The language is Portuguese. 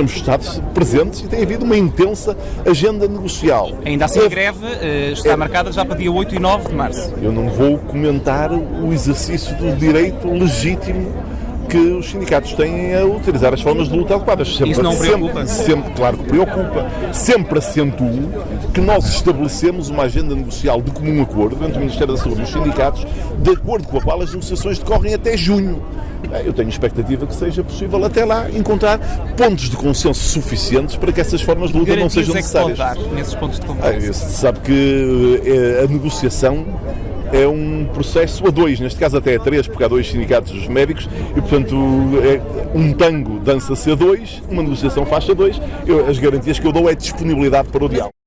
temos estado presentes e tem havido uma intensa agenda negocial. Ainda assim, a greve uh, está é... marcada já para dia 8 e 9 de março. Eu não vou comentar o exercício do direito legítimo que os sindicatos têm a utilizar as formas de luta adequadas. Sempre, Isso não preocupa? Sempre, sempre, claro que preocupa. Sempre acentuo que nós estabelecemos uma agenda negocial de comum acordo entre o Ministério da Saúde e os sindicatos, de acordo com a qual as negociações decorrem até junho. Eu tenho expectativa que seja possível até lá encontrar pontos de consenso suficientes para que essas formas de luta não sejam necessárias. É que nesses pontos de consenso? Ah, sabe que eh, a negociação é um processo a dois, neste caso até a três, porque há dois sindicatos médicos e, portanto, é um tango dança-se a dois, uma negociação faz-se a dois. Eu, as garantias que eu dou é disponibilidade para o diálogo.